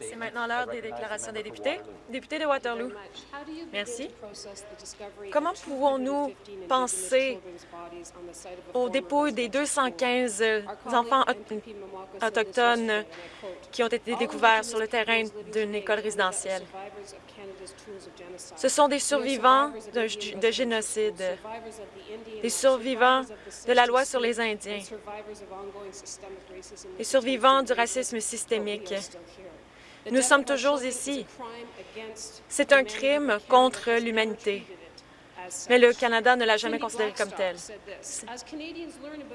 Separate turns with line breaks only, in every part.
C'est maintenant l'heure des déclarations des députés. Député de Waterloo. Merci. Comment pouvons-nous penser au dépôt des 215 enfants autochtones qui ont été découverts sur le terrain d'une école résidentielle? Ce sont des survivants de, génocide, des survivants de la loi sur les Indiens, des survivants du racisme systémique. Nous sommes toujours ici. C'est un crime contre l'humanité, mais le Canada ne l'a jamais considéré comme tel.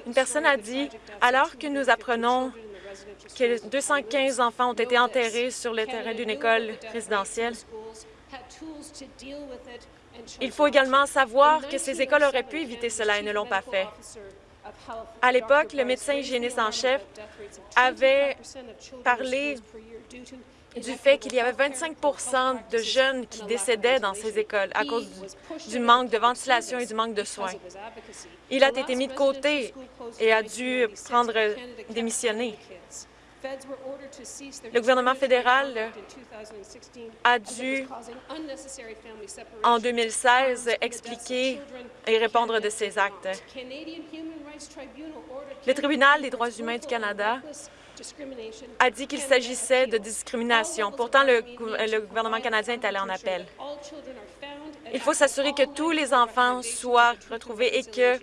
Une personne a dit, alors que nous apprenons que 215 enfants ont été enterrés sur le terrain d'une école résidentielle, il faut également savoir que ces écoles auraient pu éviter cela et ne l'ont pas fait. À l'époque, le médecin hygiéniste en chef avait parlé du fait qu'il y avait 25% de jeunes qui décédaient dans ces écoles à cause du, manque de ventilation et du manque de soins. Il a été mis de côté et a dû prendre démissionner. Le gouvernement fédéral a dû, en 2016, expliquer et répondre de ces actes. Le tribunal des droits humains du Canada a dit qu'il s'agissait de discrimination. Pourtant, le, le, gouvernement canadien est allé en appel. Il faut s'assurer que tous les enfants soient retrouvés et que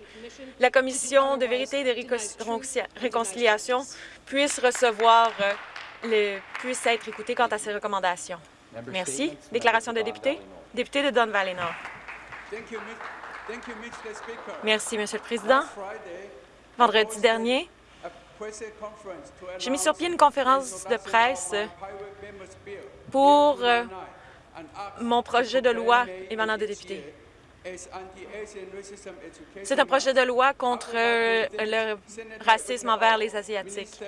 la Commission de vérité et de réconciliation puisse recevoir, euh, le, puisse être écoutée quant à ces recommandations. Merci. Déclaration de député. Député de Don Valley Nord. Merci, Monsieur le Président. Vendredi dernier, j'ai mis sur pied une conférence de presse pour euh, mon projet de loi émanant des députés. C'est un projet de loi contre euh, le racisme envers les Asiatiques.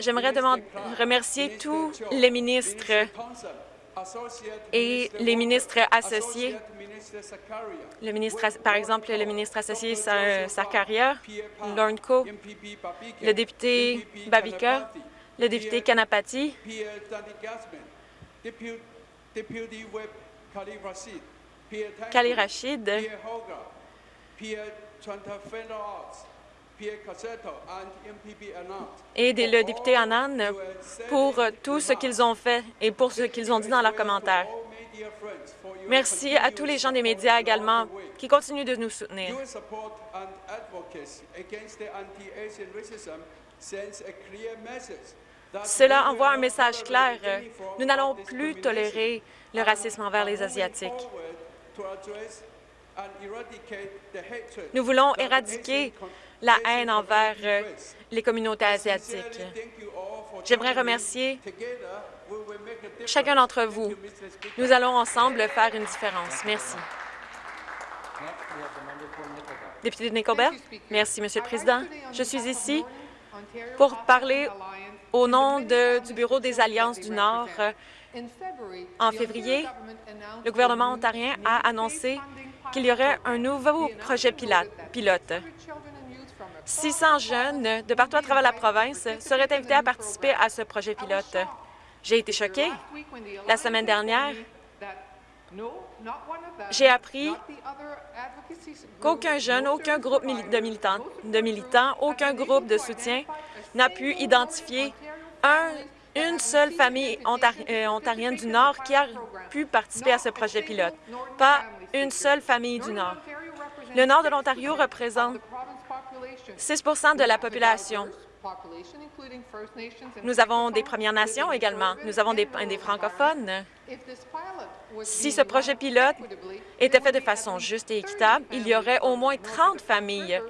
J'aimerais remercier tous les ministres et les ministres associés, le ministre, par exemple le ministre associé Sakaria, Lorne le député Babika, le député Kanapati, Kali Rachid, et le député Anand pour tout ce qu'ils ont fait et pour ce qu'ils ont dit dans leurs commentaires. Merci à tous les gens des médias également qui continuent de nous soutenir. Cela envoie un message clair. Nous n'allons plus tolérer le racisme envers les Asiatiques. Nous voulons éradiquer la haine envers euh, les communautés asiatiques. J'aimerais remercier chacun d'entre vous. Nous allons ensemble faire une différence. Merci. Député de Nickelbert. Merci, Monsieur le Président. Je suis ici pour parler au nom du Bureau des Alliances du Nord. En février, le gouvernement ontarien a annoncé qu'il y aurait un nouveau projet pilote. 600 jeunes de partout à travers la province seraient invités à participer à ce projet pilote. J'ai été choquée. La semaine dernière, j'ai appris qu'aucun jeune, aucun groupe de militants, de militants, aucun groupe de soutien n'a pu identifier une seule famille euh, ontarienne du Nord qui a pu participer à ce projet pilote. Pas une seule famille du Nord. Le Nord de l'Ontario représente 6% de la population. Nous avons des Premières Nations également. Nous avons des, des francophones. Si ce projet pilote était fait de façon juste et équitable, il y aurait au moins 30 familles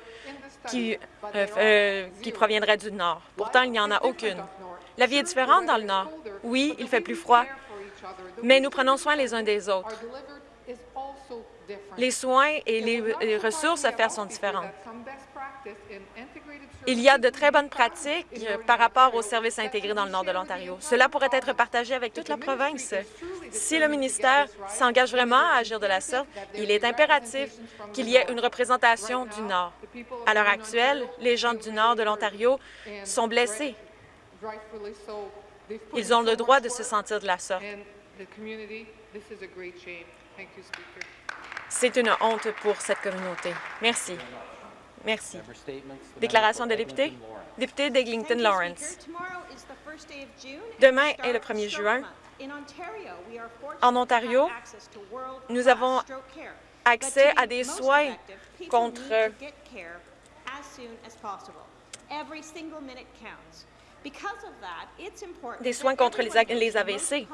qui, euh, euh, qui proviendraient du Nord. Pourtant, il n'y en a aucune. La vie est différente dans le Nord. Oui, il fait plus froid, mais nous prenons soin les uns des autres. Les soins et les ressources à faire sont différentes. Il y a de très bonnes pratiques par rapport aux services intégrés dans le nord de l'Ontario. Cela pourrait être partagé avec toute la province. Si le ministère s'engage vraiment à agir de la sorte, il est impératif qu'il y ait une représentation du Nord. À l'heure actuelle, les gens du Nord de l'Ontario sont blessés. Ils ont le droit de se sentir de la sorte. C'est une honte pour cette communauté. Merci. Merci. Déclaration de député. Député d'Eglinton Lawrence. Demain est le 1er juin. En Ontario, nous avons accès à des soins contre des soins contre les, AVC.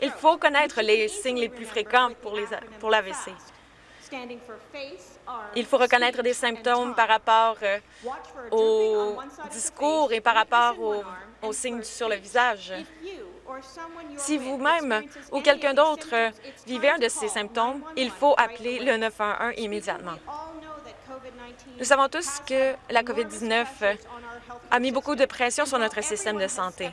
Il faut connaître les signes les plus fréquents pour, pour l'AVC. Il faut reconnaître des symptômes par rapport euh, au discours et par rapport aux, signes sur le visage. Si vous-même ou quelqu'un d'autre vivez un de ces symptômes, il faut appeler le 911 immédiatement. Nous savons tous que la COVID-19 a mis beaucoup de pression sur notre système de santé.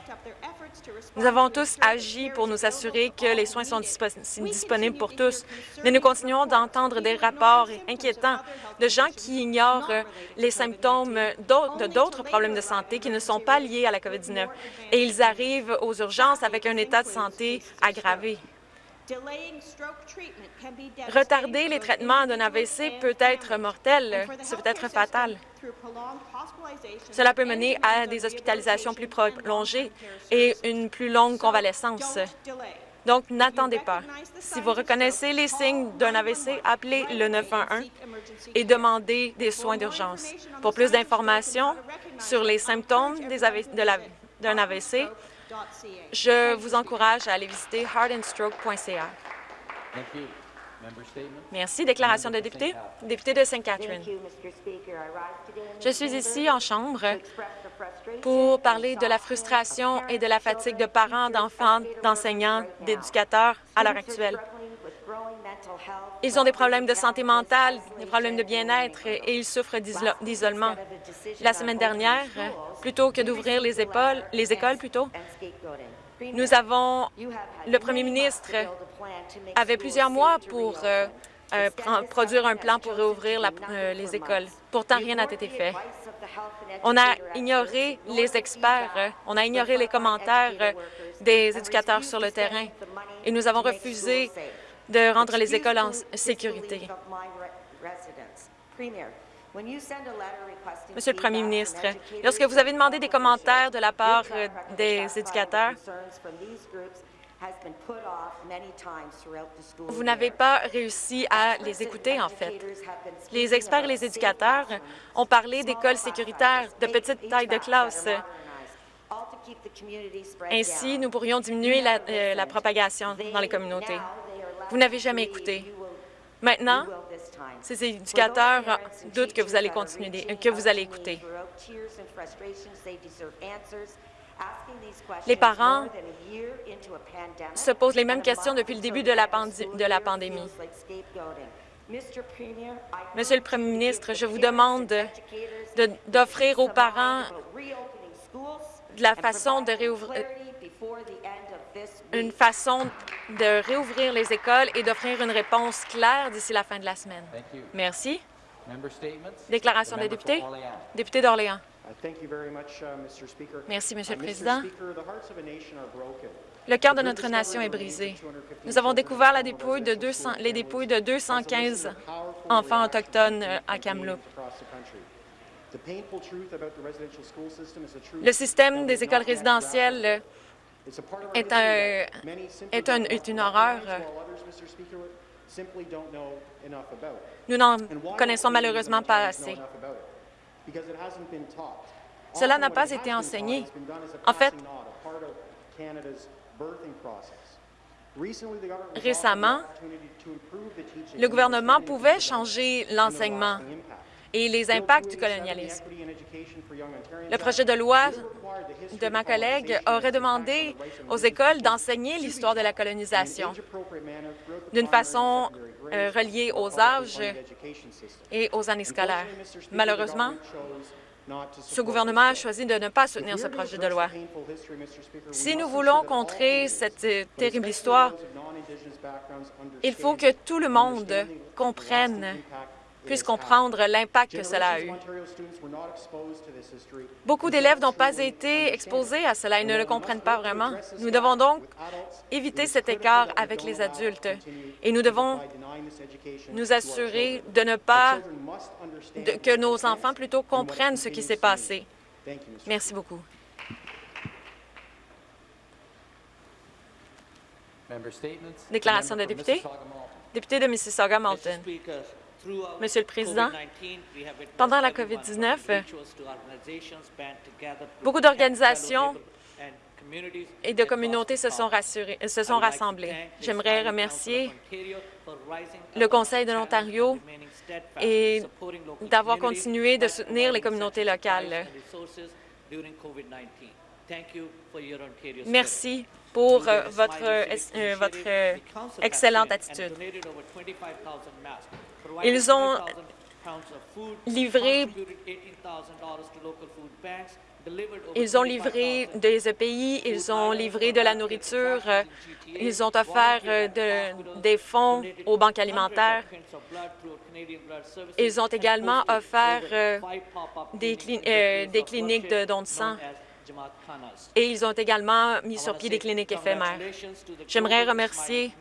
Nous avons tous agi pour nous assurer que les soins sont disponibles pour tous, mais nous continuons d'entendre des rapports inquiétants de gens qui ignorent les symptômes de d'autres problèmes de santé qui ne sont pas liés à la COVID-19 et ils arrivent aux urgences avec un état de santé aggravé. Retarder les traitements d'un AVC peut être mortel, ça peut être fatal. Cela peut mener à des hospitalisations plus prolongées et une plus longue convalescence. Donc, n'attendez pas. Si vous reconnaissez les signes d'un AVC, appelez le 911 et demandez des soins d'urgence. Pour plus d'informations sur les symptômes d'un AVC, je vous encourage à aller visiter heartandstroke.ca. Merci. Déclaration de député. Député de St. Catherine. Je suis ici en Chambre pour parler de la frustration et de la fatigue de parents, d'enfants, d'enseignants, d'éducateurs à l'heure actuelle. Ils ont des problèmes de santé mentale, des problèmes de bien-être et ils souffrent d'isolement. La semaine dernière, plutôt que d'ouvrir les, les écoles, plutôt, nous avons le premier ministre avait plusieurs mois pour euh, euh, produire un plan pour réouvrir euh, les écoles. Pourtant, rien n'a été fait. On a ignoré les experts, on a ignoré les commentaires des éducateurs sur le terrain et nous avons refusé de rendre les écoles en sécurité. Monsieur le Premier ministre, lorsque vous avez demandé des commentaires de la part des éducateurs, vous n'avez pas réussi à les écouter, en fait. Les experts et les éducateurs ont parlé d'écoles sécuritaires, de petites tailles de classe. Ainsi, nous pourrions diminuer la, euh, la propagation dans les communautés. Vous n'avez jamais écouté. Maintenant, ces éducateurs doutent que vous allez continuer, que vous allez écouter. Les parents se posent les mêmes questions depuis le début de la, pandémie. Monsieur le Premier ministre, je vous demande d'offrir aux parents la façon de réouvrir une façon de réouvrir les écoles et d'offrir une réponse claire d'ici la fin de la semaine. Merci. Déclaration des députés? Député d'Orléans. Uh, Merci, Monsieur le Président. Le cœur de notre nation est brisé. Nous avons découvert la dépouille de 200, les dépouilles de 215 enfants autochtones euh, à Kamloops. Le système des écoles résidentielles est, un, est, un, est une horreur. Nous n'en connaissons malheureusement pas assez. Cela n'a pas été enseigné. En fait, récemment, le gouvernement pouvait changer l'enseignement et les impacts du colonialisme. Le projet de loi de ma collègue aurait demandé aux écoles d'enseigner l'histoire de la colonisation d'une façon euh, reliée aux âges et aux années scolaires. Malheureusement, ce gouvernement a choisi de ne pas soutenir ce projet de loi. Si nous voulons contrer cette euh, terrible histoire, il faut que tout le monde comprenne puisse comprendre l'impact que cela a eu. Beaucoup d'élèves n'ont pas été exposés à cela et ne le comprennent pas vraiment. Nous devons donc éviter cet écart avec les adultes et nous devons nous assurer de ne pas que nos enfants plutôt comprennent ce qui s'est passé. Merci beaucoup. Déclaration de député. Député de Mississauga-Malton. Monsieur le Président, pendant la COVID-19, beaucoup d'organisations et de communautés se sont, se sont rassemblées. J'aimerais remercier le Conseil de l'Ontario et d'avoir continué de soutenir les communautés locales. Merci pour euh, votre, euh, euh, excellente attitude. Ils ont livré ils ont livré des EPI, ils ont livré de la nourriture, ils ont offert de, des fonds aux banques alimentaires. Ils ont également offert des, des cliniques de dons de sang et ils ont également mis sur pied des cliniques éphémères. J'aimerais remercier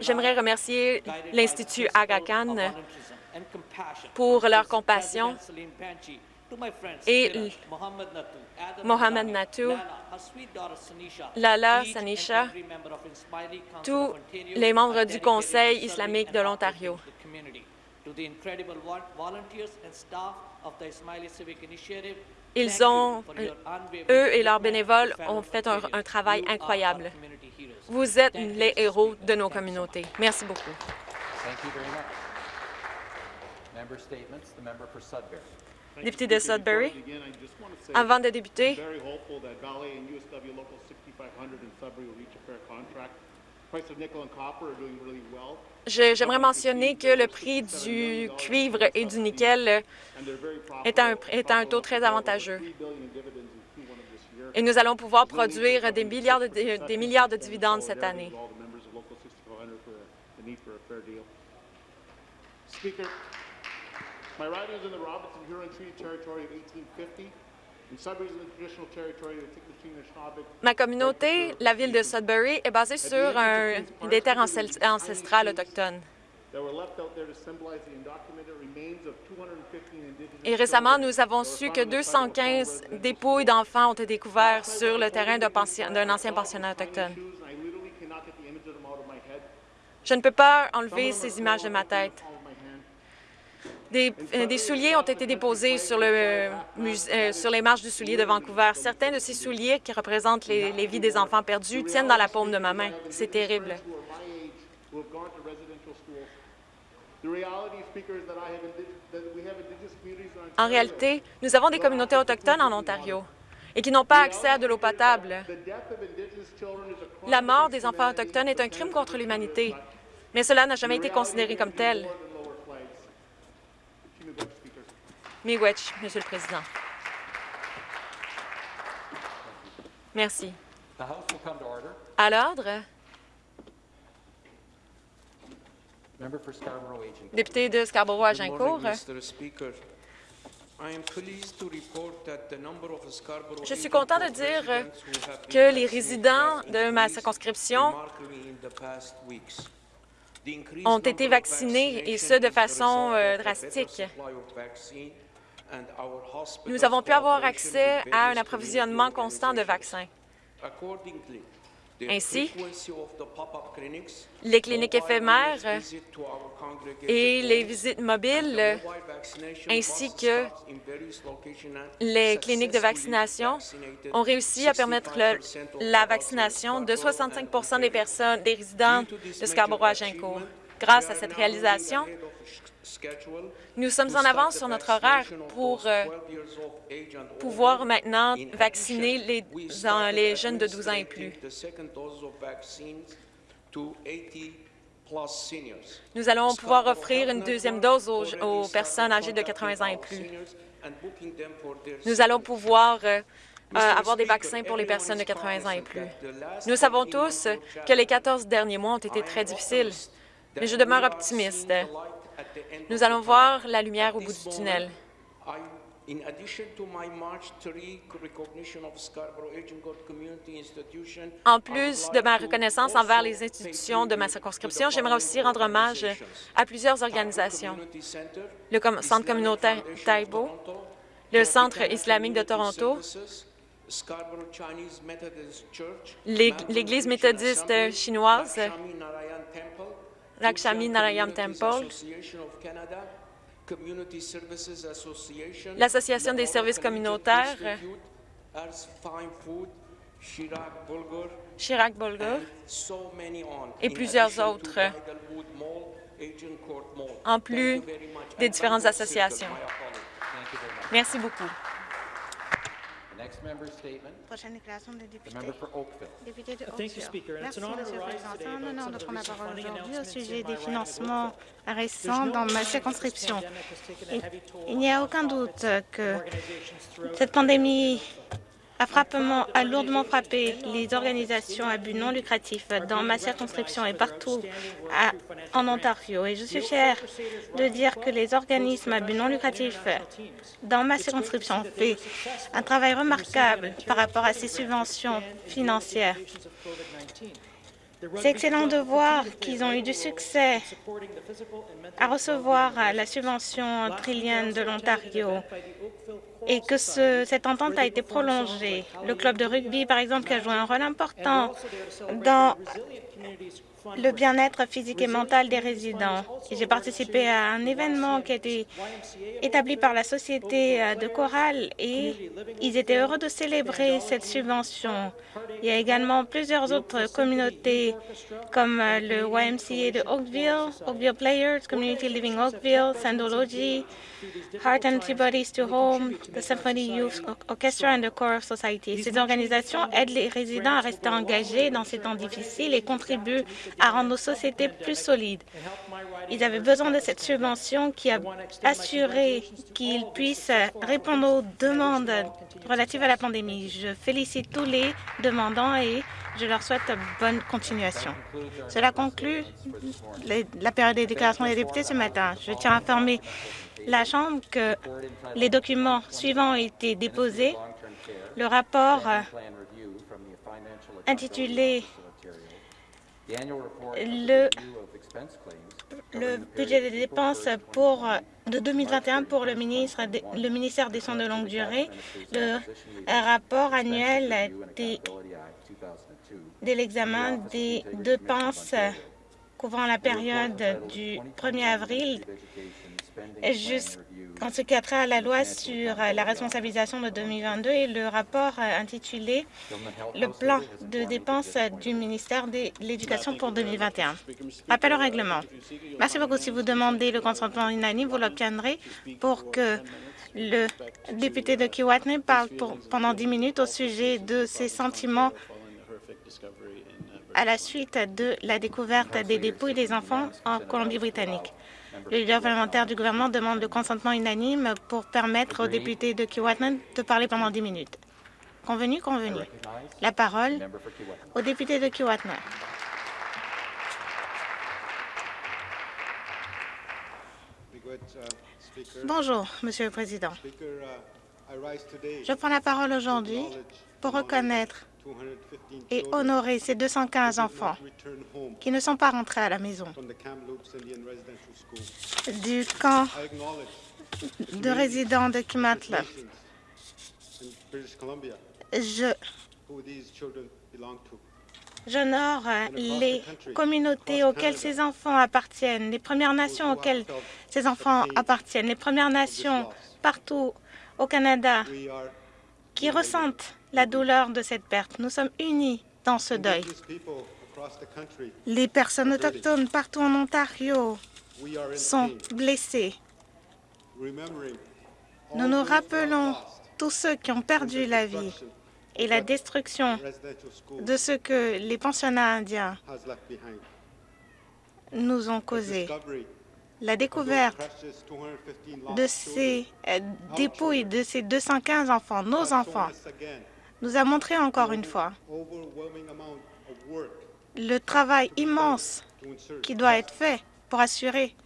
J'aimerais remercier l'Institut Aga Khan pour leur compassion et Mohamed Natou, Lala Sanisha, tous les membres du Conseil islamique de l'Ontario. Ils ont, eux et leurs bénévoles ont fait un, travail incroyable. Vous êtes les héros de nos communautés. Merci beaucoup. Député de Sudbury, avant de débuter, J'aimerais mentionner que le prix du cuivre et du nickel est un, est un taux très avantageux. Et nous allons pouvoir produire des milliards de, des milliards de dividendes cette année. Ma communauté, la ville de Sudbury, est basée sur un, des terres ancestrales autochtones. Et récemment, nous avons su que 215 dépouilles d'enfants ont été découverts sur le terrain d'un ancien pensionnat autochtone. Je ne peux pas enlever ces images de ma tête. Euh, des, souliers ont été déposés sur, le, euh, sur les marches du soulier de Vancouver. Certains de ces souliers qui représentent les, les vies des enfants perdus tiennent dans la paume de ma main. C'est terrible. En réalité, nous avons des communautés autochtones en Ontario et qui n'ont pas accès à de l'eau potable. La mort des enfants autochtones est un crime contre l'humanité, mais cela n'a jamais été considéré comme tel. Miigwech, Monsieur le Président. Merci. À l'ordre. Député de Scarborough-Agincourt. Je suis content de dire que les résidents de ma circonscription ont été vaccinés, et ce, de façon euh, drastique. Nous avons pu avoir accès à un approvisionnement constant de vaccins. Ainsi, les cliniques éphémères et les visites mobiles, ainsi que les cliniques de vaccination, ont réussi à permettre la vaccination de 65 des personnes, des résidents de Scarborough-Agincourt. Grâce à cette réalisation, nous sommes en avance sur notre horaire pour euh, pouvoir maintenant vacciner les, jeunes de 12 ans et plus. Nous allons pouvoir offrir une deuxième dose aux, aux personnes âgées de 80 ans et plus. Nous allons pouvoir euh, euh, avoir des vaccins pour les personnes de 80 ans et plus. Nous savons tous que les 14 derniers mois ont été très difficiles, mais je demeure optimiste. Nous allons voir la lumière au bout du tunnel. En plus de ma reconnaissance envers les institutions de ma circonscription, j'aimerais aussi rendre hommage à plusieurs organisations. Le Centre communautaire Taibo, le Centre islamique de Toronto, l'Église méthodiste chinoise, Lakshmi Narayan Temple, l'Association des services communautaires, Chirac Bulgur et plusieurs autres, en plus des différentes associations. Merci beaucoup.
Prochaine déclaration des députés. Député de Oakville. Merci, Monsieur le Président. C'est un honneur de prendre la parole aujourd'hui au sujet des financements récents dans ma circonscription. Il n'y a aucun doute que cette pandémie a, lourdement frappé les organisations à but non lucratif dans ma circonscription et partout en Ontario. Et je suis fière de dire que les organismes à but non lucratif dans ma circonscription ont fait un travail remarquable par rapport à ces subventions financières. C'est excellent de voir qu'ils ont eu du succès à recevoir la subvention trillienne de l'Ontario et que ce, cette entente a été prolongée. Le club de rugby, par exemple, qui a joué un rôle important dans le bien-être physique et mental des résidents. J'ai participé à un événement qui a été établi par la Société euh, de chorale et ils étaient heureux de célébrer cette subvention. Il y a également plusieurs autres communautés comme euh, le YMCA de Oakville, Oakville Players, Community Living Oakville, Sandology, Heart Antibodies to Home, the Symphony Youth Orchestra and the Choral Society. Ces organisations aident les résidents à rester engagés dans ces temps difficiles et contribuent à rendre nos sociétés plus solides. Ils avaient besoin de cette subvention qui a assuré qu'ils puissent répondre aux demandes relatives à la pandémie. Je félicite tous les demandants et je leur souhaite bonne continuation. Cela conclut la période des déclarations des députés ce matin. Je tiens à informer la Chambre que les documents suivants ont été déposés. Le rapport intitulé le, le budget des dépenses pour, de 2021 pour le, ministre, le ministère des Soins de longue durée, le rapport annuel des, de l'examen des dépenses couvrant la période du 1er avril jusqu'en ce qui a trait à la loi sur la responsabilisation de 2022 et le rapport intitulé « Le plan de dépenses du ministère de l'Éducation pour 2021 ». Appel au règlement. Merci beaucoup. Si vous demandez le consentement unanime, vous l'obtiendrez pour que le député de Kiwatney parle pendant 10 minutes au sujet de ses sentiments à la suite de la découverte des dépouilles des enfants en Colombie-Britannique. Le leader parlementaire du gouvernement demande le consentement unanime pour permettre aux députés de Keewatin de parler pendant 10 minutes. Convenu, convenu. La parole au député de Keewatin. Bonjour, Monsieur le Président. Je prends la parole aujourd'hui pour reconnaître et honorer ces 215 enfants qui ne sont pas rentrés à la maison. du camp de résidents de Kimatla. Je J'honore les communautés auxquelles ces enfants appartiennent, les Premières Nations auxquelles ces enfants appartiennent, les Premières Nations partout au Canada qui ressentent la douleur de cette perte. Nous sommes unis dans ce deuil. Les personnes autochtones partout en Ontario sont blessées. Nous nous rappelons tous ceux qui ont perdu la vie et la destruction de ce que les pensionnats indiens nous ont causé. La découverte de ces euh, dépouilles de ces 215 enfants, nos enfants, nous a montré encore une fois le travail immense qui doit être fait pour assurer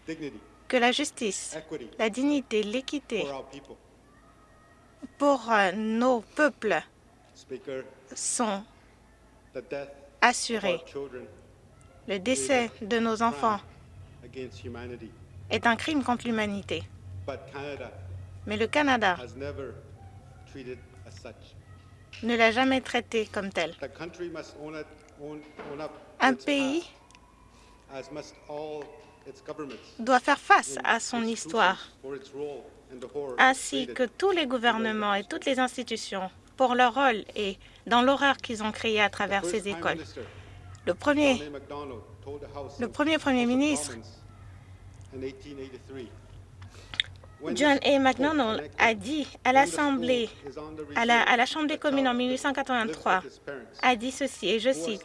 que la justice, la dignité, l'équité pour euh, nos peuples sont assurés. Le décès de nos enfants est un crime contre l'humanité. Mais le Canada ne l'a jamais traité comme tel. Un pays doit faire face à son histoire, ainsi que tous les gouvernements et toutes les institutions pour leur rôle et dans l'horreur qu'ils ont créée à travers ces écoles. Le premier, le premier Premier ministre, John A. McDonnell, a dit à l'Assemblée, à la, à la Chambre des communes en 1883, a dit ceci, et je cite,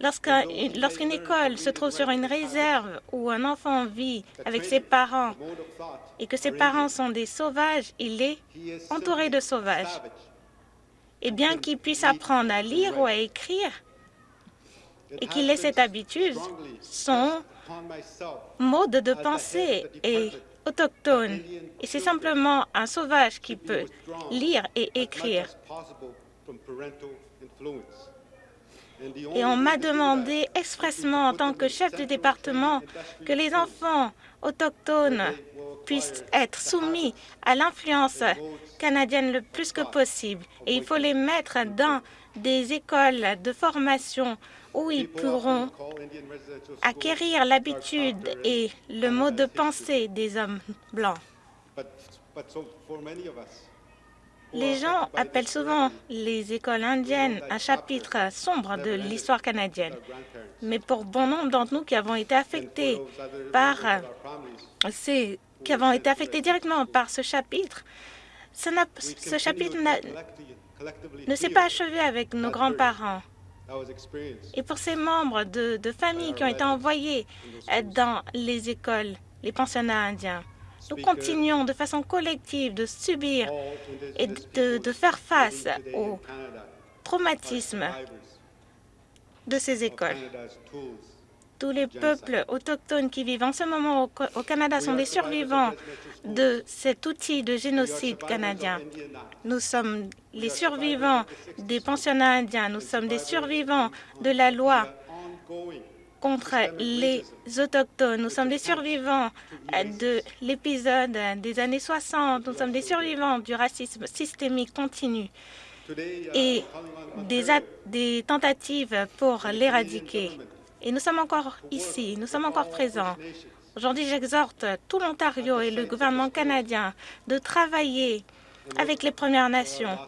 Lorsqu'une école se trouve sur une réserve où un enfant vit avec ses parents et que ses parents sont des sauvages, il est entouré de sauvages. Et bien qu'il puisse apprendre à lire ou à écrire et qu'il ait cette habitude, son mode de pensée est autochtone. Et c'est simplement un sauvage qui peut lire et écrire. Et on m'a demandé expressement en tant que chef de département que les enfants autochtones puissent être soumis à l'influence canadienne le plus que possible. Et il faut les mettre dans des écoles de formation où ils pourront acquérir l'habitude et le mode de pensée des hommes blancs. Les gens appellent souvent les écoles indiennes un chapitre sombre de l'histoire canadienne. Mais pour bon nombre d'entre nous qui avons été affectés par ces, qui avons été affectés directement par ce chapitre, ce chapitre ne s'est pas achevé avec nos grands-parents. Et pour ces membres de, de familles qui ont été envoyés dans les écoles, les pensionnats indiens, nous continuons de façon collective de subir et de, faire face au traumatisme de ces écoles. Tous les peuples autochtones qui vivent en ce moment au, Canada sont des survivants de cet outil de génocide canadien. Nous sommes les survivants des pensionnats indiens, nous sommes des survivants de la loi contre les Autochtones. Nous sommes des survivants de l'épisode des années 60. Nous sommes des survivants du racisme systémique continu et des, des tentatives pour l'éradiquer. Et nous sommes encore ici, nous sommes encore présents. Aujourd'hui, j'exhorte tout l'Ontario et le gouvernement canadien de travailler avec les Premières Nations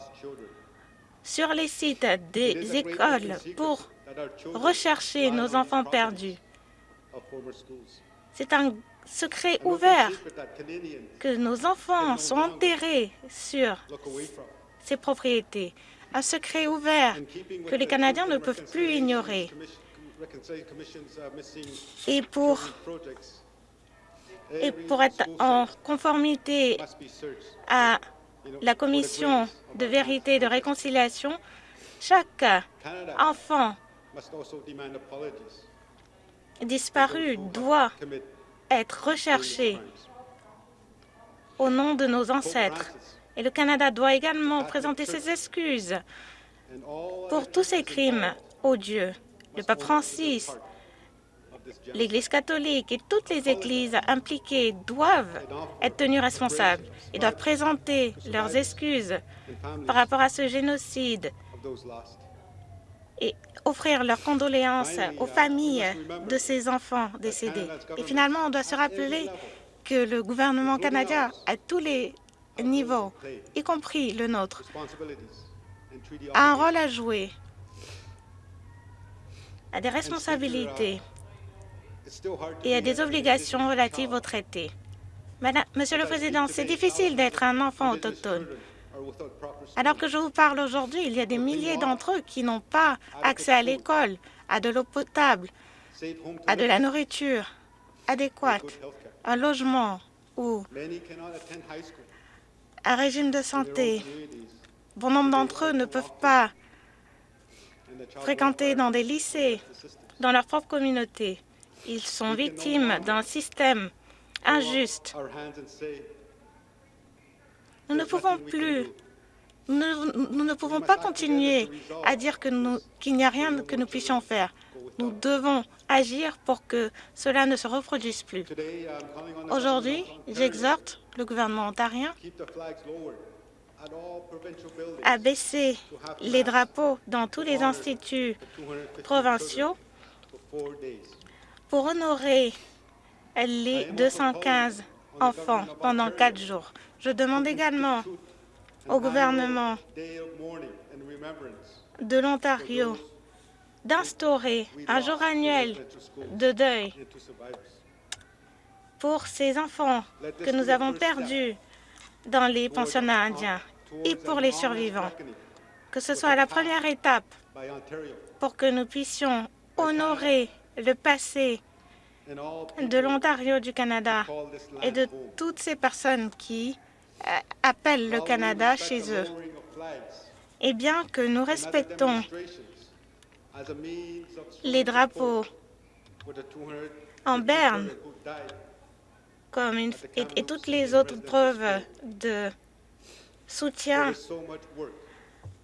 sur les sites des écoles pour rechercher nos enfants perdus. C'est un secret ouvert que nos enfants sont enterrés sur ces propriétés. Un secret ouvert que les Canadiens ne peuvent plus ignorer. Et pour, et pour être en conformité à la Commission de vérité et de réconciliation, chaque enfant disparu doit être recherché au nom de nos ancêtres. Et le Canada doit également présenter ses excuses pour tous ces crimes odieux. Le pape Francis, l'Église catholique et toutes les églises impliquées doivent être tenues responsables et doivent présenter leurs excuses par rapport à ce génocide et offrir leurs condoléances aux familles de ces enfants décédés. Et finalement, on doit se rappeler que le gouvernement canadien, à tous les niveaux, y compris le nôtre, a un rôle à jouer, a des responsabilités et a des obligations relatives au traité. Madame, Monsieur le Président, c'est difficile d'être un enfant autochtone. Alors que je vous parle aujourd'hui, il y a des milliers d'entre eux qui n'ont pas accès à l'école, à de l'eau potable, à de la nourriture adéquate, un logement ou un régime de santé. Bon nombre d'entre eux ne peuvent pas fréquenter dans des lycées, dans leur propre communauté. Ils sont victimes d'un système injuste. Nous ne pouvons plus, nous ne pouvons pas continuer à dire qu'il n'y a rien que nous puissions faire. Nous devons agir pour que cela ne se reproduise plus. Aujourd'hui, j'exhorte le gouvernement ontarien à baisser les drapeaux dans tous les instituts provinciaux pour honorer les 215 enfants pendant quatre jours. Je demande également au gouvernement de l'Ontario d'instaurer un jour annuel de deuil pour ces enfants que nous avons perdus dans les pensionnats indiens et pour les survivants, que ce soit la première étape pour que nous puissions honorer le passé de l'Ontario du Canada et de toutes ces personnes qui euh, appellent le Canada chez eux. Et bien que nous respectons les drapeaux en berne comme et, toutes les autres preuves de soutien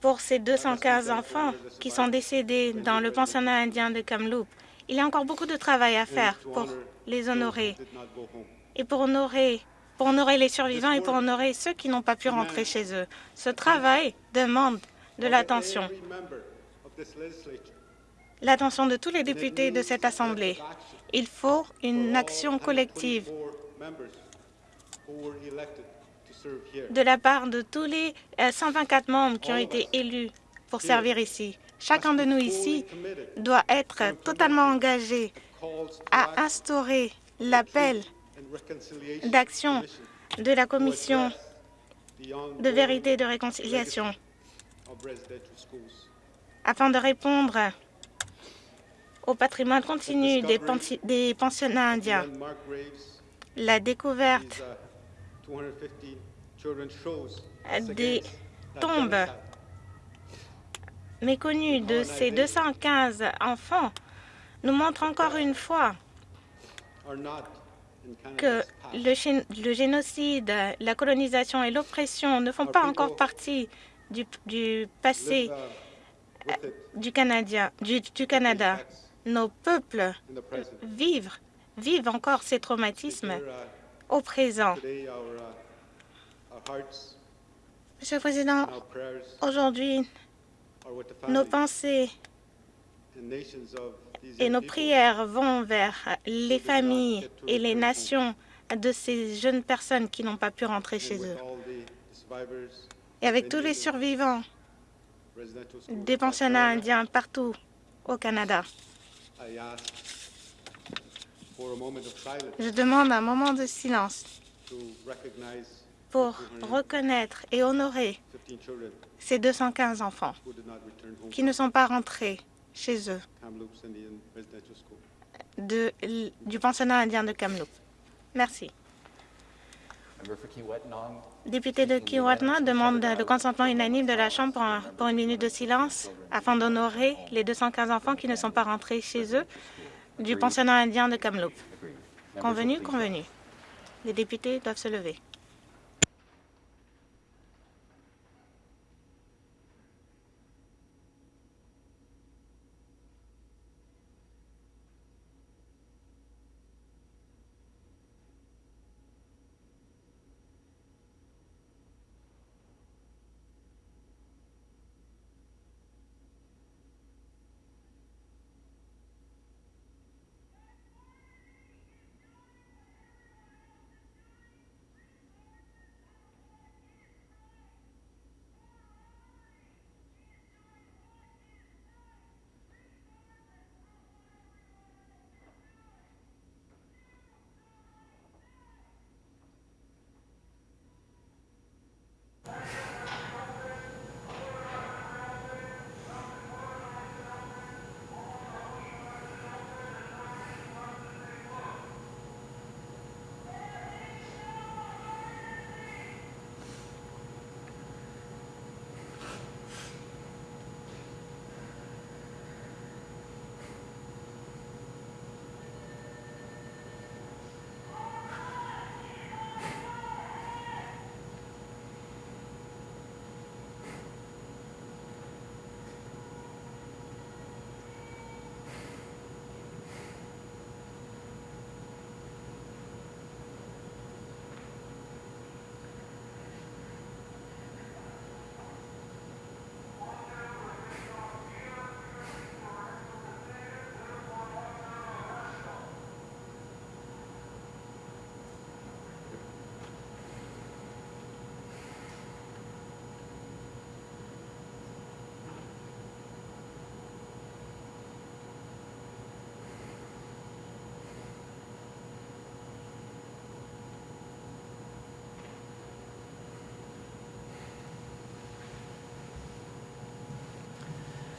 pour ces 215 enfants qui sont décédés dans le pensionnat indien de Kamloops. Il y a encore beaucoup de travail à faire pour les honorer et pour honorer, pour honorer les survivants et pour honorer ceux qui n'ont pas pu rentrer chez eux. Ce travail demande de l'attention, l'attention de tous les députés de cette Assemblée. Il faut une action collective de la part de tous les 124 membres qui ont été élus pour servir ici. Chacun de nous ici doit être totalement engagé à instaurer l'appel d'action de la Commission de vérité et de réconciliation afin de répondre au patrimoine continu des, des pensionnats indiens. La découverte des tombes méconnu de ces 215 enfants nous montre encore une fois que le, génocide, la colonisation et l'oppression ne font pas encore partie du, passé euh, du, Canadien, du, Canada. Nos peuples vivent, vivent encore ces traumatismes au présent. Monsieur le Président, aujourd'hui, nos pensées et nos prières vont vers les familles et les nations de ces jeunes personnes qui n'ont pas pu rentrer chez eux. Et avec tous les survivants des pensionnats indiens partout au Canada. Je demande un moment de silence pour reconnaître et honorer ces 215 enfants qui ne sont pas rentrés chez eux du pensionnat indien de Kamloops. Merci. Député de Kiwatna demande le consentement unanime de la Chambre pour, pour une minute de silence afin d'honorer les 215 enfants qui ne sont pas rentrés chez eux du pensionnat indien de Kamloops. Convenu, convenu. Les députés doivent se lever.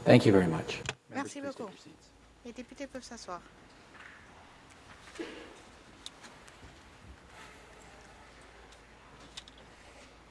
Thank you very much.
Merci beaucoup. Les députés peuvent s'asseoir.